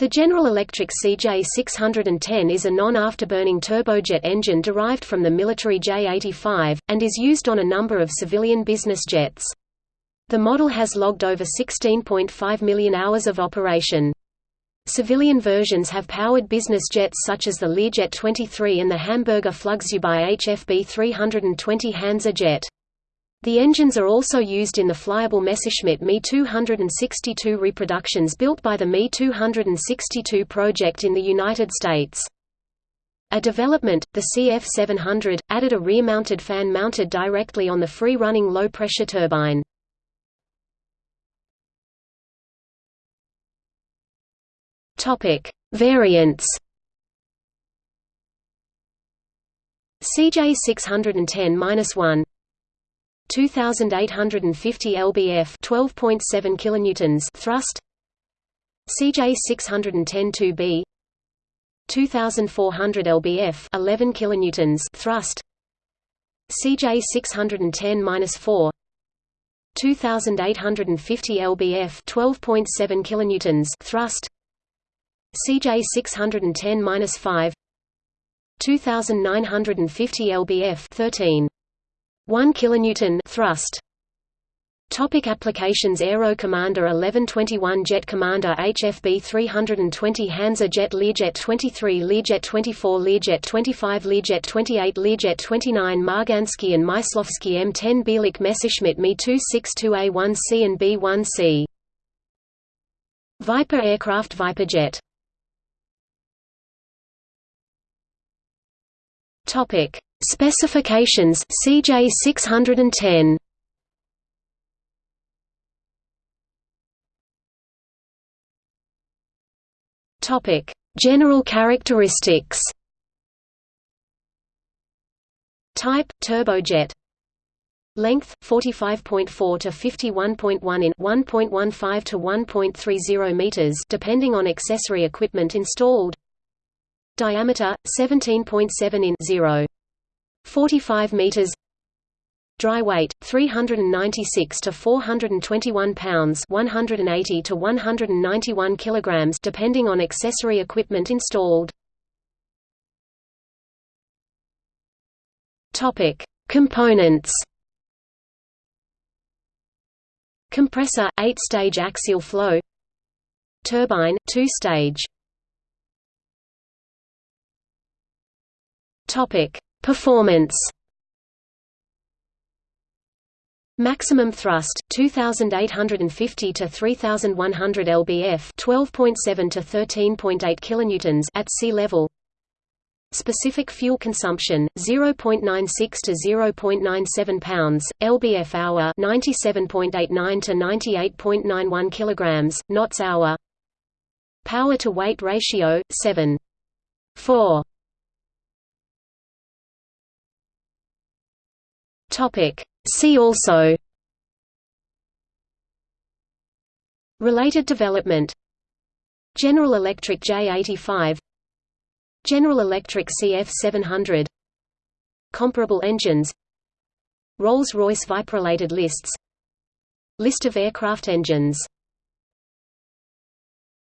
The General Electric CJ610 is a non-afterburning turbojet engine derived from the military J85, and is used on a number of civilian business jets. The model has logged over 16.5 million hours of operation. Civilian versions have powered business jets such as the Learjet 23 and the Hamburger Flugzeugbau HFB 320 Hansa jet. The engines are also used in the flyable Messerschmitt Me 262 reproductions built by the Me 262 project in the United States. A development, the CF700, added a rear-mounted fan mounted directly on the free-running low-pressure turbine. Variants. CJ 610-1 2850 lbf 12.7 kilonewtons thrust. CJ 610 2B 2400 lbf 11 kilonewtons thrust. CJ 610-4 2850 lbf 12.7 kilonewtons thrust. CJ 610-5 2950 lbf 13 1 kilonewton thrust. Topic applications Aero Commander 1121 Jet Commander HFB 320 Hansa Jet Learjet 23 Learjet 24 Learjet 25 Learjet 28 Learjet 29 Marganski and Myslowski M10 Bielik Messerschmitt Me 262A1C and B1C Viper aircraft Viper jet. Topic: Specifications CJ 610. Topic: General characteristics. Type: turbojet. Length 45.4 to 51.1 in 1.15 to 1.30 meters depending on accessory equipment installed. Diameter 17.7 in 0. 45 meters. Dry weight 396 to 421 pounds, 180 to 191 kilograms depending on accessory equipment installed. Topic: Components. Compressor 8-stage axial flow. Turbine 2-stage. Topic: Performance. Maximum thrust 2850 to 3100 lbf, 12.7 to 13.8 kilonewtons at sea level. Specific fuel consumption 0.96 to 0.97 pounds lbf hour, 97.89 to 98.91 kilograms, knots hour. Power to weight ratio 7. Topic. See also. Related development. General Electric J85 General Electric CF700 Comparable engines. Rolls-Royce Viper-related lists. List of aircraft engines